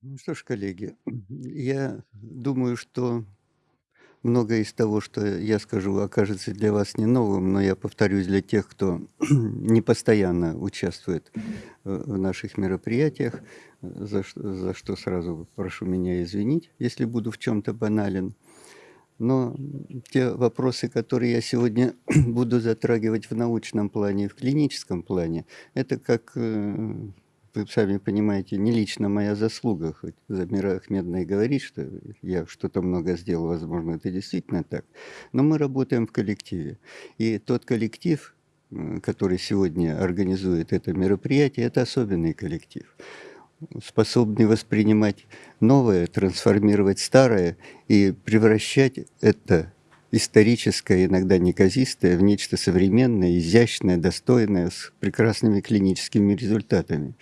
Ну что ж, коллеги, я думаю, что многое из того, что я скажу, окажется для вас не новым, но я повторюсь для тех, кто не постоянно участвует, э, в наших мероприятиях, за что за что сразу прошу меня извинить, если буду в чём-то банален. Но те вопросы, которые я сегодня буду затрагивать в научном плане в клиническом плане, это как, э, вы сами понимаете, не лично моя заслуга, хоть Замира Ахмедовна и говорит, что я что-то много сделал, возможно, это действительно так, но мы работаем в коллективе. И тот коллектив, который сегодня организует это мероприятие, это особенный коллектив, способный воспринимать новое, трансформировать старое и превращать это историческое, иногда неказистое, в нечто современное, изящное, достойное, с прекрасными клиническими результатами.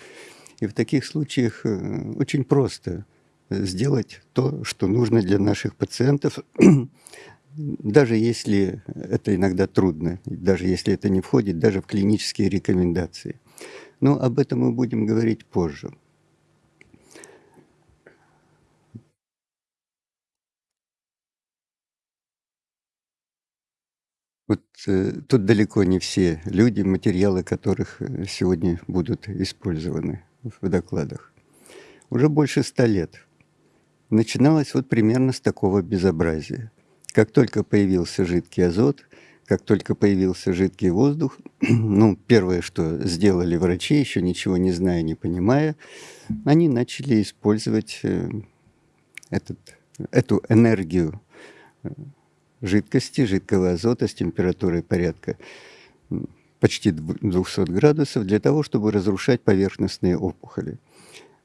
И в таких случаях, э, очень просто сделать то, что нужно для наших пациентов, даже если это иногда трудно, даже если это не входит даже в клинические рекомендации. Но об этом мы будем говорить позже. Вот, э, тут далеко не все люди, материалы которых, э, сегодня будут использованы в докладах. Уже больше 100 лет начиналось вот примерно с такого безобразия. Как только появился жидкий азот, как только появился жидкий воздух, ну, первое, что сделали врачи, ещё ничего не зная, не понимая, они начали использовать, э, этот эту энергию, э, жидкости, жидкого азота с температурой порядка, почти дв 200 градусов для того, чтобы разрушать поверхностные опухоли.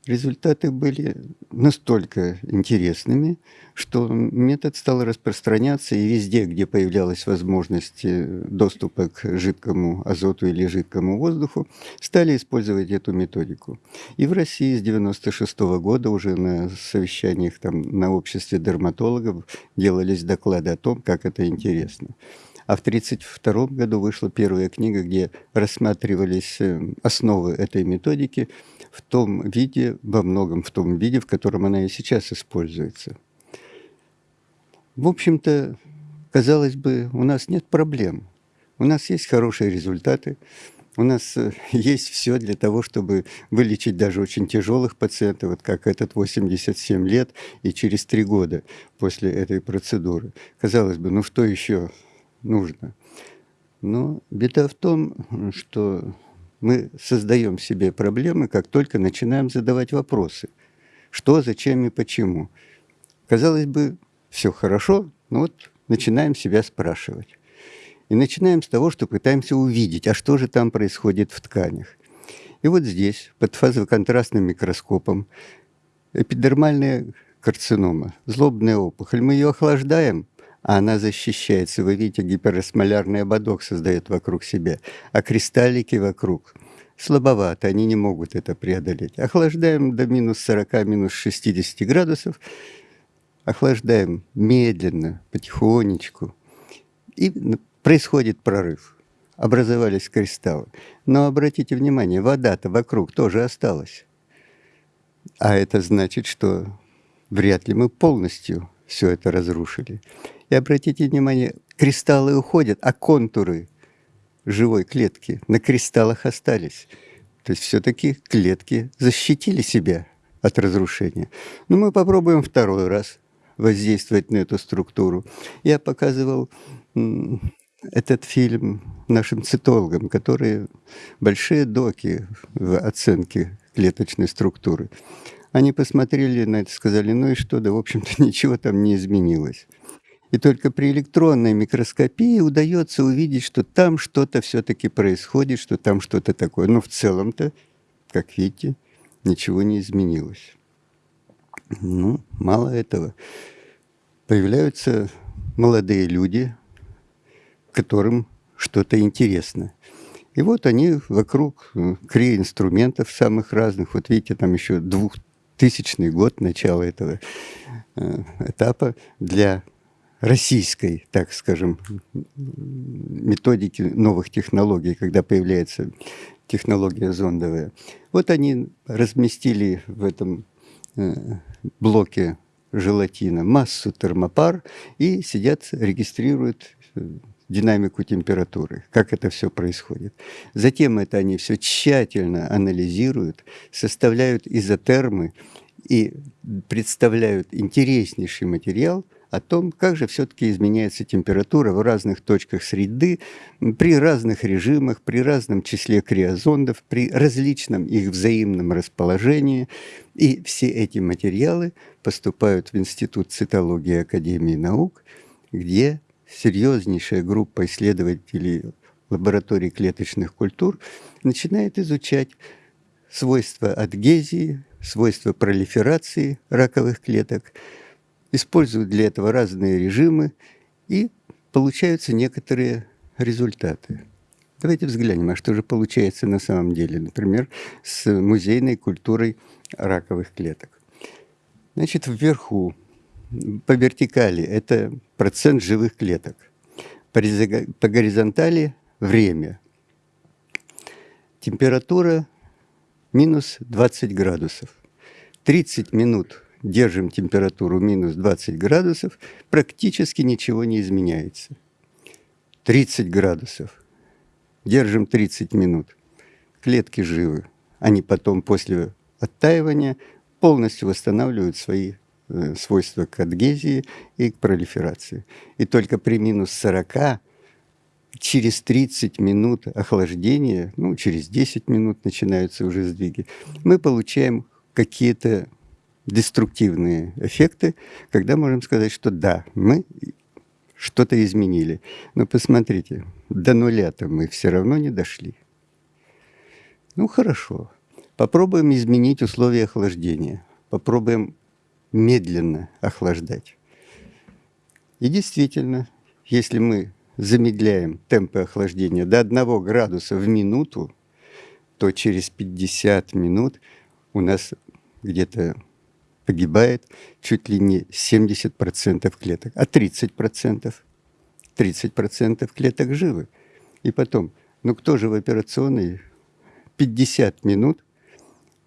Результаты были настолько интересными, что метод стал распространяться, и везде, где появлялась возможность, э, доступа к жидкому азоту или жидкому воздуху, стали использовать эту методику. И в России с 96 года уже на совещаниях там на обществе дерматологов делались доклады о том, как это интересно. А в 32 году вышла первая книга, где рассматривались, э, основы этой методики в том виде, во многом в том виде, в котором она и сейчас используется. В общем-то, казалось бы, у нас нет проблем. У нас есть хорошие результаты, у нас, э, есть всё для того, чтобы вылечить даже очень тяжёлых пациентов, вот как этот, 87 лет и через 3 года после этой процедуры. Казалось бы, ну что ещё нужно? Но беда в том, что мы создаём себе проблемы, как только начинаем задавать вопросы: что, зачем и почему. Казалось бы, всё хорошо, но вот начинаем себя спрашивать. И начинаем с того, что пытаемся увидеть, а что же там происходит в тканях. И вот здесь, под фазоконтрастным микроскопом, эпидермальная карцинома, злобная опухоль. Мы её охлаждаем, а она защищается. Вы видите, гиперосмолярный ободок создаёт вокруг себя, а кристаллики вокруг слабоваты, они не могут это преодолеть. Охлаждаем до минус 40, минус 60 градусов, охлаждаем медленно, потихонечку, и происходит прорыв. Образовались кристаллы. Но обратите внимание, вода-то вокруг тоже осталась. А это значит, что вряд ли мы полностью всё это разрушили. И обратите внимание, кристаллы уходят, а контуры живой клетки на кристаллах остались. То есть всё-таки клетки защитили себя от разрушения. Но мы попробуем второй раз воздействовать на эту структуру. Я показывал, этот фильм нашим цитологам, которые большие доки в оценке клеточной структуры. Они посмотрели на это, сказали: "Ну и что? Да, в общем-то, ничего там не изменилось". И только при электронной микроскопии удаётся увидеть, что там что-то всё-таки происходит, что там что-то такое. Но в целом-то, как видите, ничего не изменилось. Ну, мало этого. Появляются молодые люди, которым что-то интересно. И вот они вокруг, э, крия-инструментов самых разных. Вот видите, там ещё 2000 год, начало этого, э, этапа для российской, так скажем, методики новых технологий, когда появляется технология зондовая. Вот они разместили в этом э, блоке желатина массу термопар и сидят, регистрируют э, динамику температуры, как это все происходит. Затем это они все тщательно анализируют, составляют изотермы и представляют интереснейший материал – о том, как же все-таки изменяется температура в разных точках среды, при разных режимах, при разном числе криозондов, при различном их взаимном расположении. И все эти материалы поступают в Институт цитологии Академии наук, где серьезнейшая группа исследователей лабораторий клеточных культур начинает изучать свойства адгезии, свойства пролиферации раковых клеток – используют для этого разные режимы, и получаются некоторые результаты. Давайте взглянем, а что же получается на самом деле, например, с музейной культурой раковых клеток. Значит, вверху, по вертикали, это процент живых клеток. По, горизонтали – время. Температура минус 20 градусов. 30 минут держим температуру минус 20 градусов, практически ничего не изменяется. 30 градусов. Держим 30 минут. Клетки живы. Они потом после оттаивания полностью восстанавливают свои э, свойства к адгезии и к пролиферации. И только при минус 40 через 30 минут охлаждения, ну, через 10 минут начинаются уже сдвиги, мы получаем какие-то деструктивные эффекты, когда можем сказать, что да, мы что-то изменили. Но посмотрите, до нуля-то мы все равно не дошли. Ну, хорошо. Попробуем изменить условия охлаждения. Попробуем медленно охлаждать. И действительно, если мы замедляем темпы охлаждения до 1 градуса в минуту, то через 50 минут у нас где-то погибает чуть ли не 70% клеток, а 30%, 30% клеток живы. И потом, ну кто же в операционной 50 минут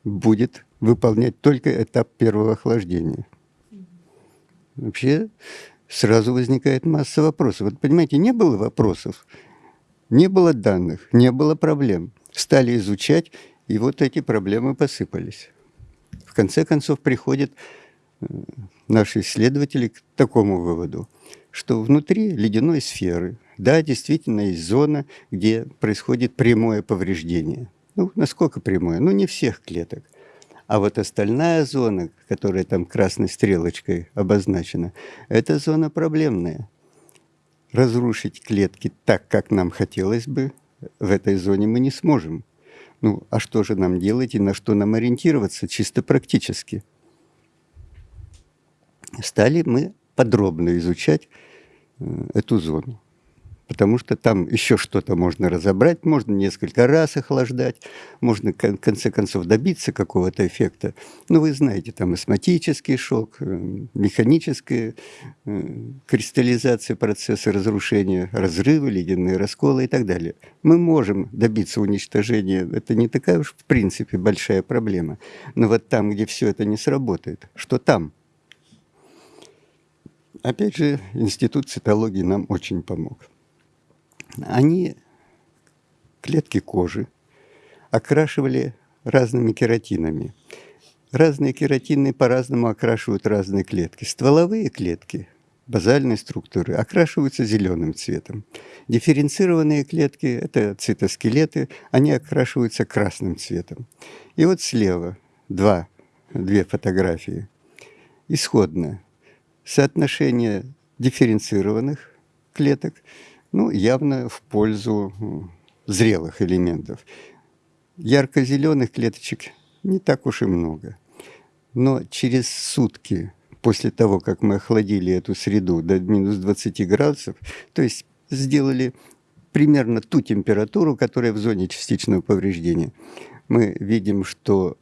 будет выполнять только этап первого охлаждения? Вообще сразу возникает масса вопросов. Вот понимаете, не было вопросов, не было данных, не было проблем. Стали изучать, и вот эти проблемы посыпались. В конце концов приходят э, наши исследователи к такому выводу, что внутри ледяной сферы, да, действительно есть зона, где происходит прямое повреждение. Ну, насколько прямое? Ну, не всех клеток. А вот остальная зона, которая там красной стрелочкой обозначена, это зона проблемная. Разрушить клетки так, как нам хотелось бы, в этой зоне мы не сможем. Ну, а что же нам делать и на что нам ориентироваться чисто практически? Стали мы подробно изучать э, эту зону потому что там еще что-то можно разобрать, можно несколько раз охлаждать, можно в конце концов добиться какого-то эффекта. Ну, вы знаете, там осмотический шок, э, механическая э, кристаллизация процесса разрушения, разрывы, ледяные расколы и так далее. Мы можем добиться уничтожения, это не такая уж в принципе большая проблема. Но вот там, где все это не сработает, что там? Опять же, Институт цитологии нам очень помог они клетки кожи окрашивали разными кератинами. Разные кератины по-разному окрашивают разные клетки. Стволовые клетки базальной структуры окрашиваются зеленым цветом. Дифференцированные клетки, это цитоскелеты, они окрашиваются красным цветом. И вот слева два, две фотографии. Исходное соотношение дифференцированных клеток – ну, явно в пользу зрелых элементов. Ярко-зеленых клеточек не так уж и много. Но через сутки после того, как мы охладили эту среду до минус 20 градусов, то есть сделали примерно ту температуру, которая в зоне частичного повреждения, мы видим, что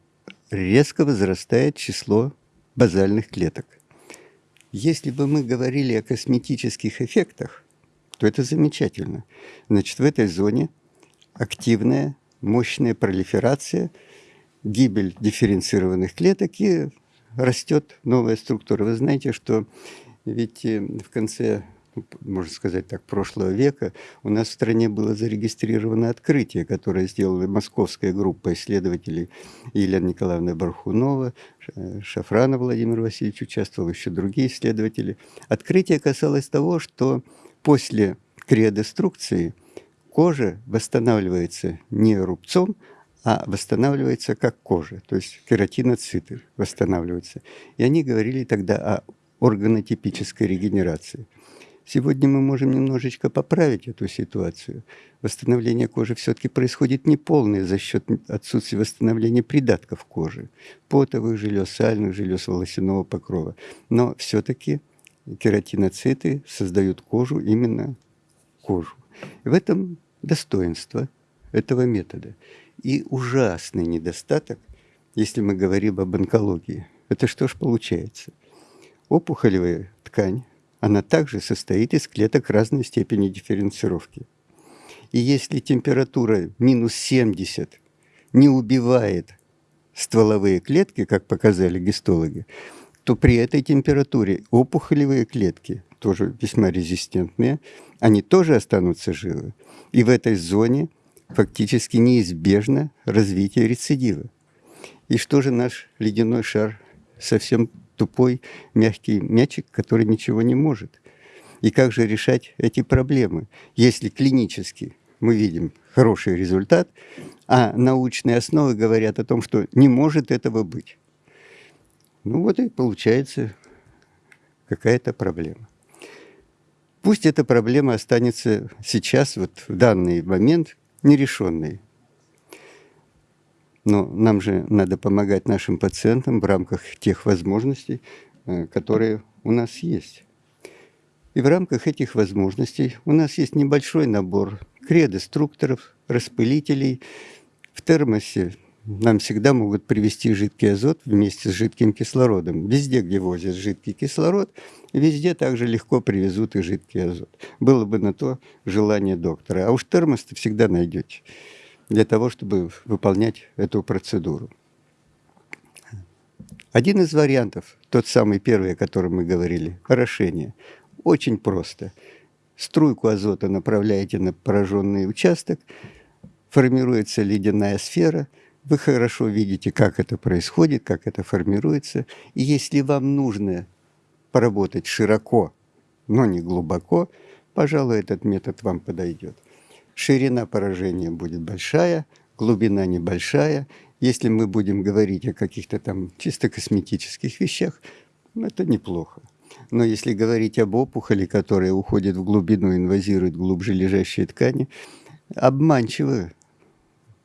резко возрастает число базальных клеток. Если бы мы говорили о косметических эффектах, то это замечательно. Значит, в этой зоне активная, мощная пролиферация, гибель дифференцированных клеток и растет новая структура. Вы знаете, что ведь э, в конце можно сказать так, прошлого века, у нас в стране было зарегистрировано открытие, которое сделала московская группа исследователей Елена Николаевна Бархунова, Шафрана Владимир Васильевич участвовал, еще другие исследователи. Открытие касалось того, что после криодеструкции кожа восстанавливается не рубцом, а восстанавливается как кожа, то есть кератиноциты восстанавливаются. И они говорили тогда о органотипической регенерации. Сегодня мы можем немножечко поправить эту ситуацию. Восстановление кожи все-таки происходит не полное за счет отсутствия восстановления придатков кожи, потовых желез, сальных желез, волосяного покрова. Но все-таки кератиноциты создают кожу, именно кожу. В этом достоинство этого метода. И ужасный недостаток, если мы говорим об онкологии. Это что ж получается? Опухолевая ткань она также состоит из клеток разной степени дифференцировки. И если температура минус 70 не убивает стволовые клетки, как показали гистологи, то при этой температуре опухолевые клетки, тоже весьма резистентные, они тоже останутся живы. И в этой зоне фактически неизбежно развитие рецидива. И что же наш ледяной шар совсем тупой мягкий мячик, который ничего не может. И как же решать эти проблемы, если клинически мы видим хороший результат, а научные основы говорят о том, что не может этого быть. Ну вот и получается какая-то проблема. Пусть эта проблема останется сейчас, вот в данный момент, нерешенной. Но нам же надо помогать нашим пациентам в рамках тех возможностей, э, которые у нас есть. И в рамках этих возможностей у нас есть небольшой набор кредострукторов, распылителей. В термосе нам всегда могут привести жидкий азот вместе с жидким кислородом. Везде, где возят жидкий кислород, везде также легко привезут и жидкий азот. Было бы на то желание доктора. А уж термос всегда найдете для того, чтобы выполнять эту процедуру. Один из вариантов, тот самый первый, о котором мы говорили, орошение, очень просто. Струйку азота направляете на пораженный участок, формируется ледяная сфера, вы хорошо видите, как это происходит, как это формируется. И если вам нужно поработать широко, но не глубоко, пожалуй, этот метод вам подойдет ширина поражения будет большая, глубина небольшая. Если мы будем говорить о каких-то там чисто косметических вещах, это неплохо. Но если говорить об опухоли, которая уходит в глубину, инвазирует глубже лежащие ткани, обманчиво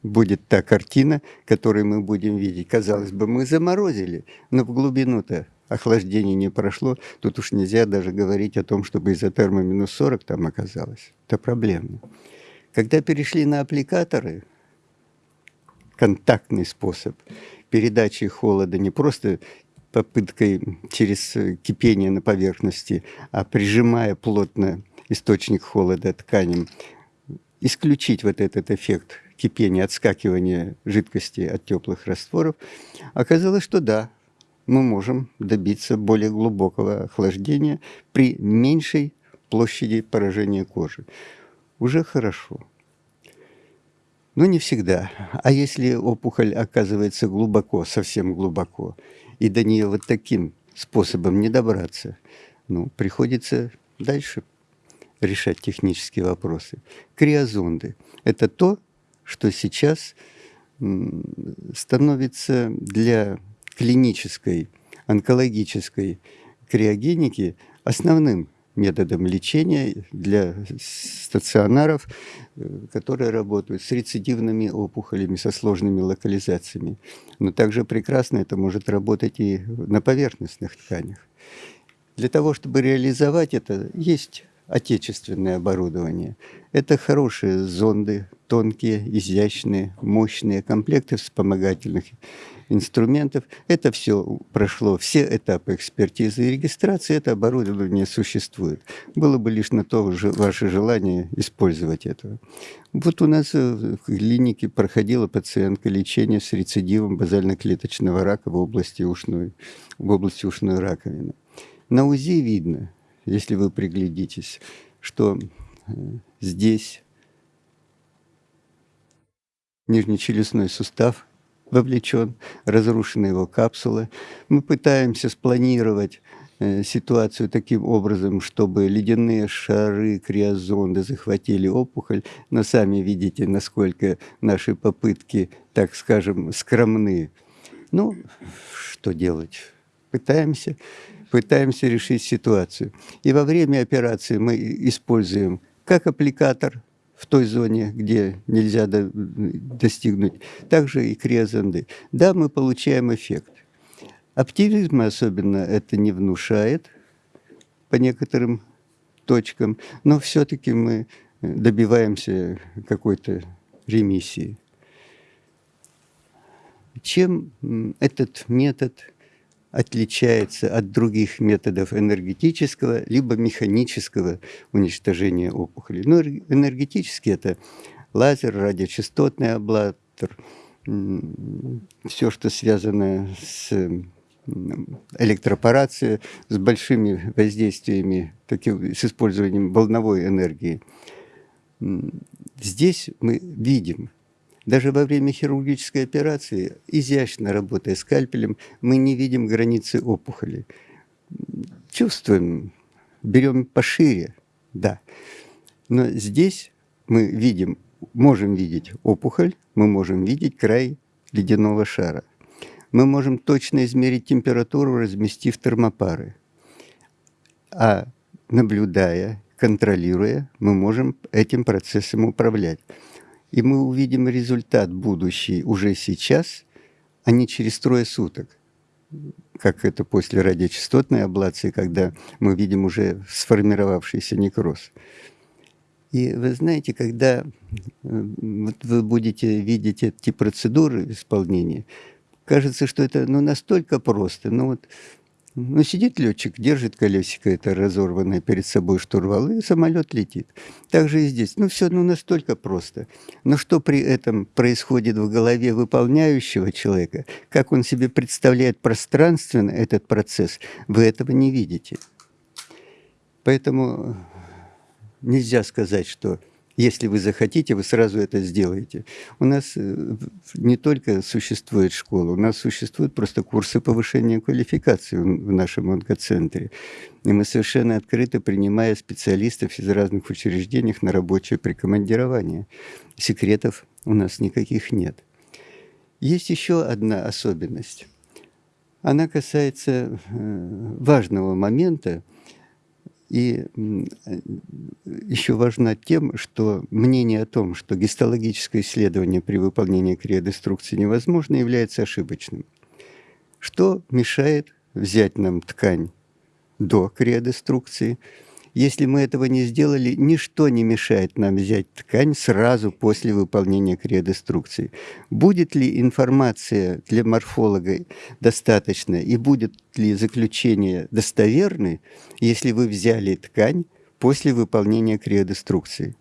будет та картина, которую мы будем видеть. Казалось бы, мы заморозили, но в глубину-то охлаждение не прошло. Тут уж нельзя даже говорить о том, чтобы изотерма минус 40 там оказалось. Это проблемно. Когда перешли на аппликаторы, контактный способ передачи холода, не просто попыткой через кипение на поверхности, а прижимая плотно источник холода тканям, исключить вот этот эффект кипения, отскакивания жидкости от теплых растворов, оказалось, что да, мы можем добиться более глубокого охлаждения при меньшей площади поражения кожи уже хорошо. Но не всегда. А если опухоль оказывается глубоко, совсем глубоко, и до нее вот таким способом не добраться, ну, приходится дальше решать технические вопросы. Криозонды – это то, что сейчас становится для клинической, онкологической криогеники основным методом лечения для стационаров, э, которые работают с рецидивными опухолями, со сложными локализациями. Но также прекрасно это может работать и на поверхностных тканях. Для того, чтобы реализовать это, есть отечественное оборудование. Это хорошие зонды, тонкие, изящные, мощные комплекты вспомогательных инструментов. Это все прошло все этапы экспертизы и регистрации, это оборудование существует. Было бы лишь на то же ваше желание использовать это. Вот у нас в клинике проходила пациентка лечение с рецидивом базально-клеточного рака в области ушной, в области ушной раковины. На УЗИ видно, если вы приглядитесь, что э, здесь нижнечелюстной сустав вовлечен, разрушены его капсулы. Мы пытаемся спланировать э, ситуацию таким образом, чтобы ледяные шары, криозонды захватили опухоль, но сами видите, насколько наши попытки, так скажем, скромны. Ну, что делать? Пытаемся пытаемся решить ситуацию. И во время операции мы используем как аппликатор в той зоне, где нельзя до, достигнуть, также и криозонды. Да, мы получаем эффект. Оптимизма особенно это не внушает по некоторым точкам, но все-таки мы добиваемся какой-то ремиссии. Чем этот метод отличается от других методов энергетического либо механического уничтожения опухоли. Ну, энергетический – это лазер, радиочастотный аблатор, все, что связано с электропорацией, с большими воздействиями, с использованием волновой энергии. Здесь мы видим даже во время хирургической операции, изящно работая скальпелем, мы не видим границы опухоли. Чувствуем, берем пошире, да. Но здесь мы видим, можем видеть опухоль, мы можем видеть край ледяного шара. Мы можем точно измерить температуру, разместив термопары. А наблюдая, контролируя, мы можем этим процессом управлять. И мы увидим результат будущий уже сейчас, а не через трое суток, как это после радиочастотной аблации, когда мы видим уже сформировавшийся некроз. И вы знаете, когда э, вот вы будете видеть эти процедуры исполнения, кажется, что это ну, настолько просто. Ну вот ну, сидит летчик, держит колесико это разорванное перед собой штурвал, и самолет летит. Так же и здесь. Ну, все ну, настолько просто. Но что при этом происходит в голове выполняющего человека, как он себе представляет пространственно этот процесс, вы этого не видите. Поэтому нельзя сказать, что если вы захотите, вы сразу это сделаете. У нас э, не только существует школа, у нас существуют просто курсы повышения квалификации в нашем онкоцентре. И мы совершенно открыто принимая специалистов из разных учреждений на рабочее прикомандирование. Секретов у нас никаких нет. Есть еще одна особенность. Она касается э, важного момента – и э, еще важна тем, что мнение о том, что гистологическое исследование при выполнении криодеструкции невозможно, является ошибочным. Что мешает взять нам ткань до криодеструкции – если мы этого не сделали, ничто не мешает нам взять ткань сразу после выполнения криодеструкции. Будет ли информация для морфолога достаточно и будет ли заключение достоверны, если вы взяли ткань после выполнения криодеструкции?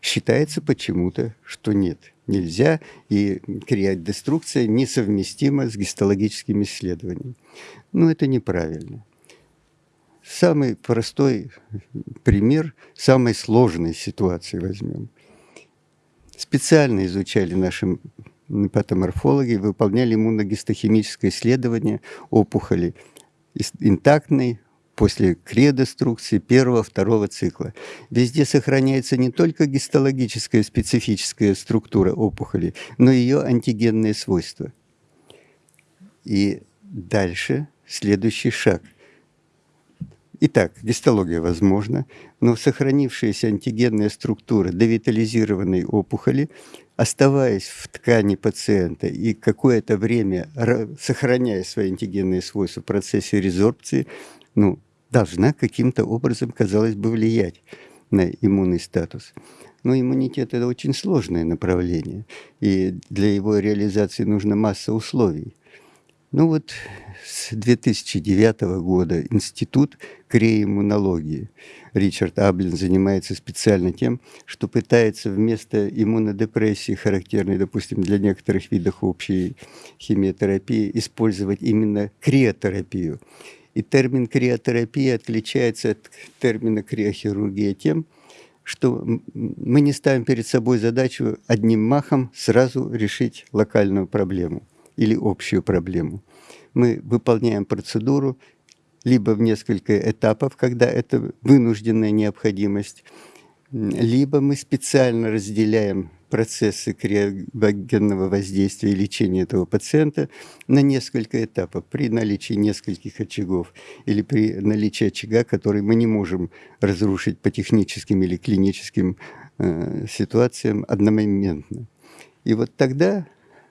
Считается почему-то, что нет, нельзя, и криодеструкция несовместима с гистологическими исследованиями. Но это неправильно. Самый простой пример самой сложной ситуации возьмем. Специально изучали наши патоморфологи, выполняли иммуногистохимическое исследование опухоли интактной после кредеструкции первого, второго цикла. Везде сохраняется не только гистологическая специфическая структура опухоли, но и ее антигенные свойства. И дальше следующий шаг – Итак, гистология возможна, но сохранившаяся антигенная структура девитализированной опухоли, оставаясь в ткани пациента и какое-то время сохраняя свои антигенные свойства в процессе резорбции, ну, должна каким-то образом, казалось бы, влиять на иммунный статус. Но иммунитет – это очень сложное направление, и для его реализации нужна масса условий. Ну вот с 2009 года Институт креиммунологии Ричард Аблин занимается специально тем, что пытается вместо иммунодепрессии, характерной, допустим, для некоторых видов общей химиотерапии, использовать именно криотерапию. И термин криотерапия отличается от термина криохирургия тем, что мы не ставим перед собой задачу одним махом сразу решить локальную проблему или общую проблему. Мы выполняем процедуру либо в несколько этапов, когда это вынужденная необходимость, либо мы специально разделяем процессы криогенного воздействия и лечения этого пациента на несколько этапов при наличии нескольких очагов или при наличии очага, который мы не можем разрушить по техническим или клиническим э, ситуациям одномоментно. И вот тогда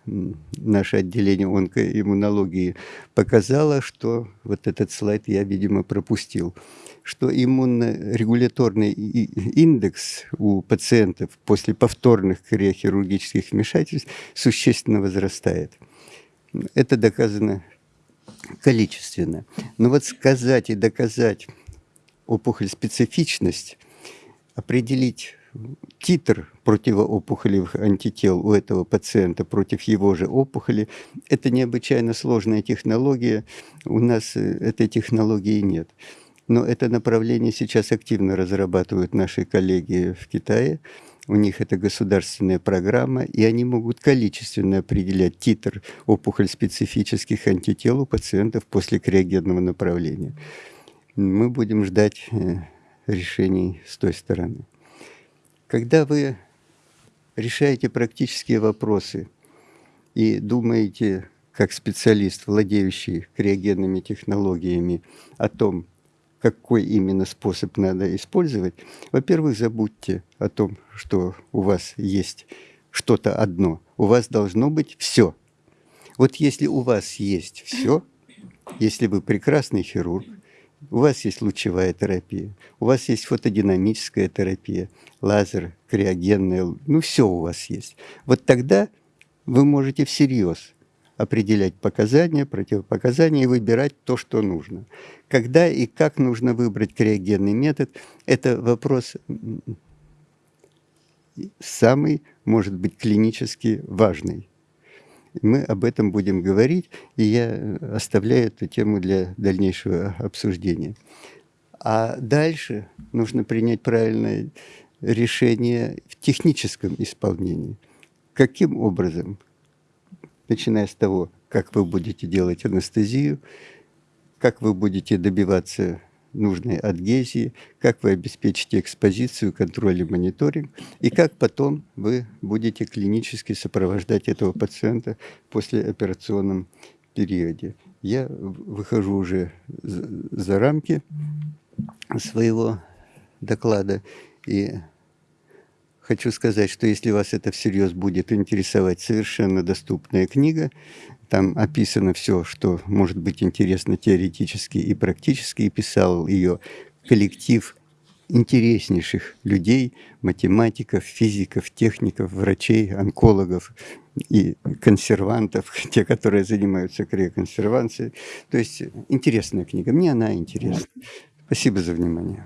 наше отделение онкоиммунологии показало, что вот этот слайд я, видимо, пропустил, что иммунорегуляторный индекс у пациентов после повторных хирургических вмешательств существенно возрастает. Это доказано количественно. Но вот сказать и доказать опухоль специфичность, определить титр противоопухолевых антител у этого пациента против его же опухоли. Это необычайно сложная технология. У нас э, этой технологии нет. Но это направление сейчас активно разрабатывают наши коллеги в Китае. У них это государственная программа, и они могут количественно определять титр опухоль-специфических антител у пациентов после криогенного направления. Мы будем ждать э, решений с той стороны. Когда вы решаете практические вопросы и думаете, как специалист, владеющий криогенными технологиями, о том, какой именно способ надо использовать, во-первых, забудьте о том, что у вас есть что-то одно. У вас должно быть все. Вот если у вас есть все, если вы прекрасный хирург, у вас есть лучевая терапия, у вас есть фотодинамическая терапия, лазер, криогенная, ну все у вас есть. Вот тогда вы можете всерьез определять показания, противопоказания и выбирать то, что нужно. Когда и как нужно выбрать криогенный метод, это вопрос самый, может быть, клинически важный. Мы об этом будем говорить, и я оставляю эту тему для дальнейшего обсуждения. А дальше нужно принять правильное решение в техническом исполнении. Каким образом? Начиная с того, как вы будете делать анестезию, как вы будете добиваться нужной адгезии, как вы обеспечите экспозицию, контроль и мониторинг, и как потом вы будете клинически сопровождать этого пациента после операционном периоде. Я выхожу уже за рамки своего доклада и хочу сказать, что если вас это всерьез будет интересовать, совершенно доступная книга там описано все, что может быть интересно теоретически и практически, и писал ее коллектив интереснейших людей, математиков, физиков, техников, врачей, онкологов и консервантов, те, которые занимаются криоконсервацией. То есть интересная книга. Мне она интересна. Спасибо за внимание.